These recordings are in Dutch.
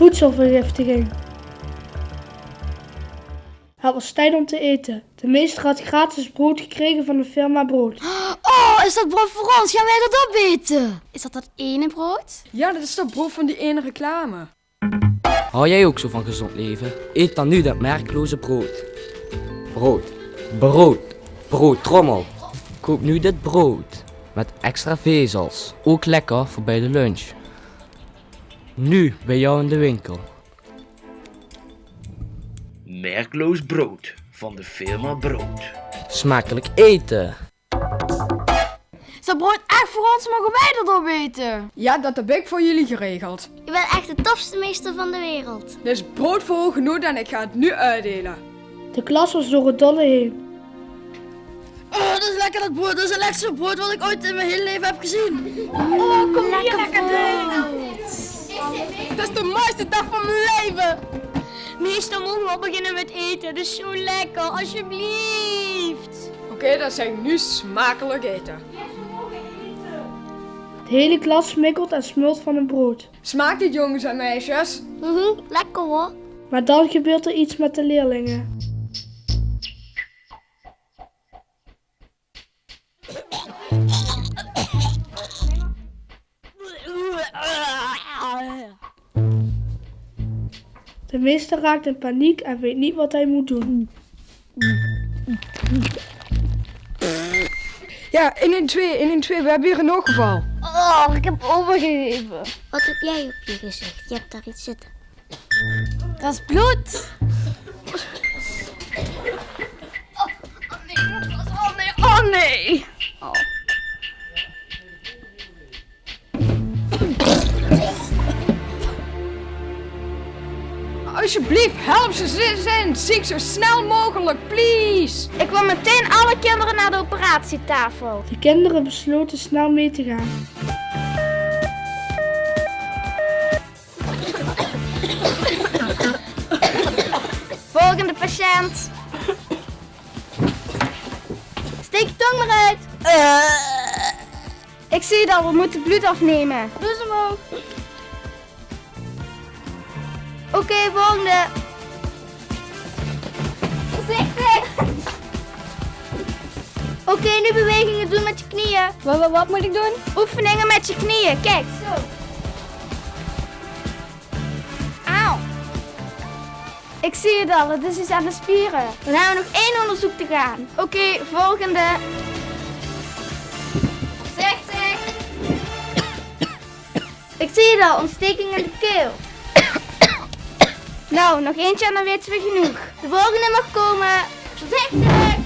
Voedselvergiftiging. Het was tijd om te eten. De meester had gratis brood gekregen van de firma Brood. Oh, is dat brood voor ons? Gaan wij dat opeten? Is dat dat ene brood? Ja, dat is dat brood van die ene reclame. Hou jij ook zo van gezond leven? Eet dan nu dat merkloze brood. Brood. Brood. Brood, trommel. Koop nu dit brood. Met extra vezels. Ook lekker voor bij de lunch. Nu bij jou in de winkel. Merkloos brood van de firma Brood. Smakelijk eten. Is dat brood echt voor ons? Mogen wij dat opeten? Ja, dat heb ik voor jullie geregeld. Je bent echt de tofste meester van de wereld. Dit is brood voor hoge en ik ga het nu uitdelen. De klas was door het dolle heen. Oh, dat is lekker dat brood. Dat is het lekkerste brood wat ik ooit in mijn hele leven heb gezien. Oh, kom hier lekker Dat is de mooiste dag van mijn leven. Meester, mogen we al beginnen met eten? Het is zo lekker, alsjeblieft. Oké, dan zeg ik nu smakelijk eten. De hele klas smikkelt en smult van het brood. Smaakt dit jongens en meisjes? Mhm, lekker hoor. Maar dan gebeurt er iets met de leerlingen. Meester raakt in paniek en weet niet wat hij moet doen. Ja, 112, 112, we hebben hier een ongeval. Oh, ik heb overgegeven. Wat heb jij op je gezicht? Je hebt daar iets zitten. Dat is bloed. Oh nee, oh nee. Alsjeblieft, help ze, ze zijn ziek zo snel mogelijk, please. Ik wil meteen alle kinderen naar de operatietafel. De kinderen besloten snel mee te gaan. Volgende patiënt. Steek je tong maar uit. Ik zie het al, we moeten bloed afnemen. Doe ze omhoog. Oké, volgende. Voorzichtig. Oké, nu bewegingen doen met je knieën. Wat, wat, wat moet ik doen? Oefeningen met je knieën. Kijk. Zo. Auw. Ik zie het al, het is iets aan de spieren. Dan hebben we nog één onderzoek te gaan. Oké, volgende. Voorzichtig. Ik zie het al, ontsteking in de keel. Nou, nog eentje en dan weten we genoeg. De volgende mag komen. Voorzichtig!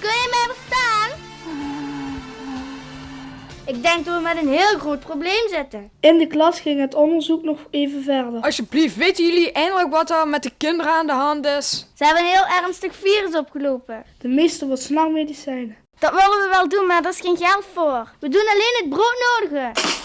Kun je mij verstaan? Ik denk dat we met een heel groot probleem zitten. In de klas ging het onderzoek nog even verder. Alsjeblieft, weten jullie eindelijk wat er met de kinderen aan de hand is? Ze hebben een heel ernstig virus opgelopen. De meester wil snel medicijnen. Dat willen we wel doen, maar daar is geen geld voor. We doen alleen het broodnodige.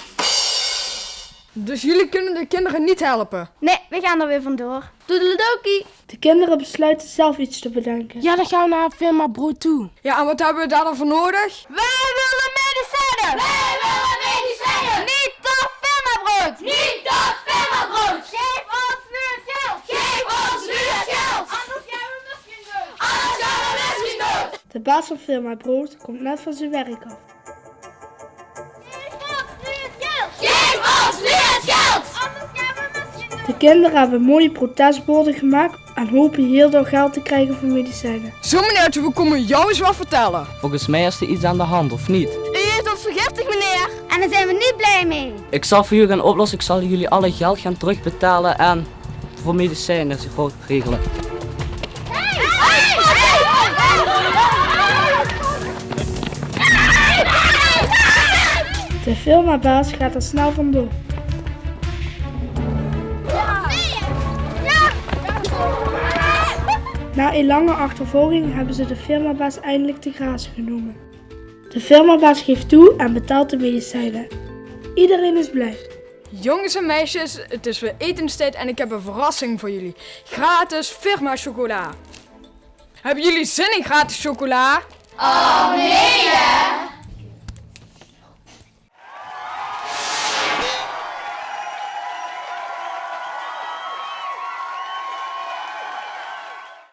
Dus jullie kunnen de kinderen niet helpen? Nee, we gaan er weer vandoor. Doedeledokie. De kinderen besluiten zelf iets te bedenken. Ja, dan gaan we naar firma Brood toe. Ja, en wat hebben we daar dan voor nodig? Wij willen medicijnen. Wij willen medicijnen. Niet dat firmabrood. Niet dat firmabrood. Geef ons nu het geld. Geef ons nu het geld. Anders gaan we misschien dood. Anders gaan we misschien dood. De baas van firma Brood komt net van zijn werk af. De kinderen hebben mooie protestborden gemaakt en hopen hierdoor geld te krijgen voor medicijnen. Zo meneertje, we komen jou eens wat vertellen. Volgens mij is er iets aan de hand, of niet? U heeft ons vergiftigd, meneer. En daar zijn we niet blij mee. Ik zal voor jullie gaan oplossen. Ik zal jullie alle geld gaan terugbetalen en voor medicijnen zich goed regelen. De firmabaas gaat er snel vandoor. Na een lange achtervolging hebben ze de firmabaas eindelijk te grazen genomen. De firmabaas geeft toe en betaalt de medicijnen. Iedereen is blij. Jongens en meisjes, het is weer etenstijd en ik heb een verrassing voor jullie. Gratis firma chocola. Hebben jullie zin in gratis chocola? Oh nee,